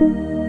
Música